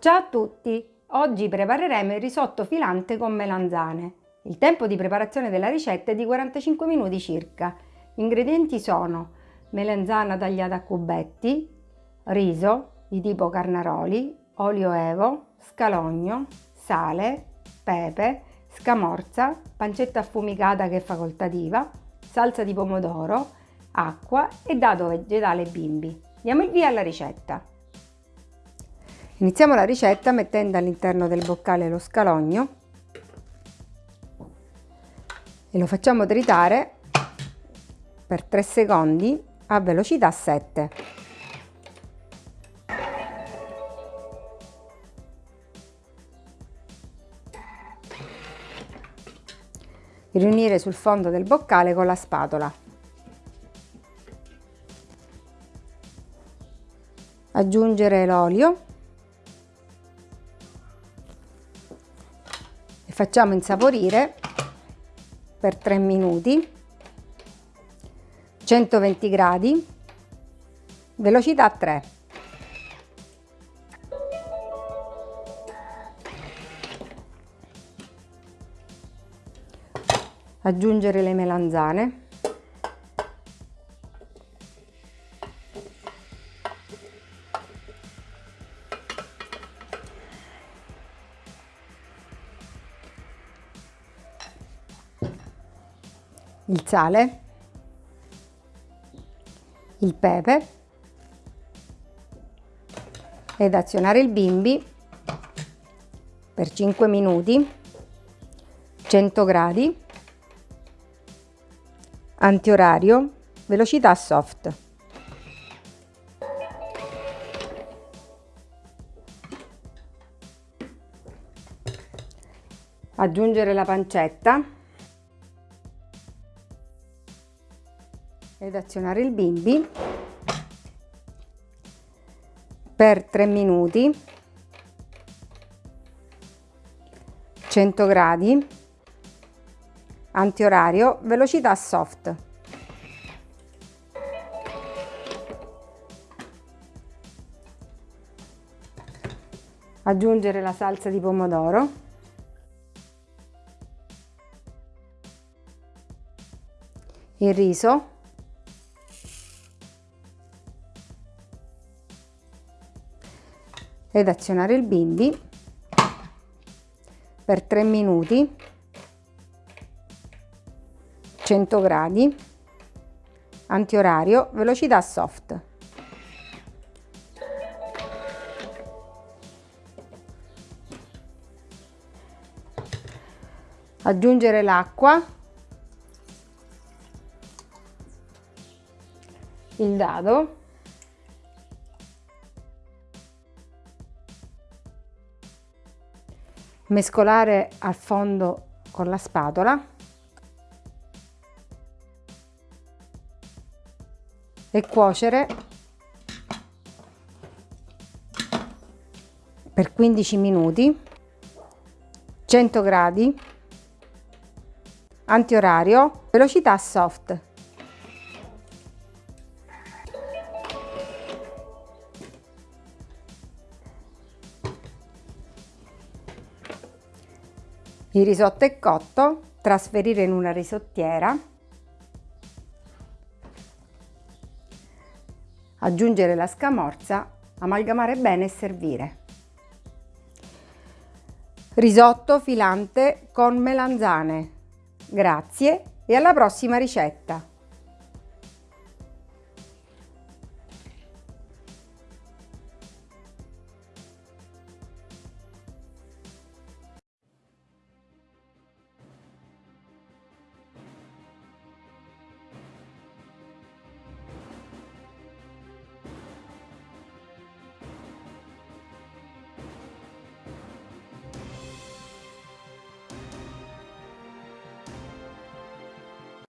Ciao a tutti! Oggi prepareremo il risotto filante con melanzane. Il tempo di preparazione della ricetta è di 45 minuti circa. Gli ingredienti sono melanzana tagliata a cubetti, riso di tipo carnaroli, olio evo, scalogno, sale, pepe, scamorza, pancetta affumicata che è facoltativa, salsa di pomodoro, acqua e dado vegetale bimbi. Diamo il via alla ricetta. Iniziamo la ricetta mettendo all'interno del boccale lo scalogno e lo facciamo tritare per 3 secondi a velocità 7. Riunire sul fondo del boccale con la spatola. Aggiungere l'olio facciamo insaporire per 3 minuti. 120 gradi. Velocità 3 aggiungere le melanzane il sale, il pepe ed azionare il bimbi per 5 minuti 100 gradi antiorario velocità soft. Aggiungere la pancetta ed azionare il bimbi per 3 minuti. 100 gradi. Antiorario velocità soft. Aggiungere la salsa di pomodoro. Il riso ed azionare il bimbi per 3 minuti 100 gradi antiorario velocità soft. Aggiungere l'acqua il dado mescolare al fondo con la spatola. E cuocere per 15 minuti 100 gradi antiorario velocità soft Il risotto è cotto, trasferire in una risottiera, aggiungere la scamorza, amalgamare bene e servire. Risotto filante con melanzane. Grazie e alla prossima ricetta!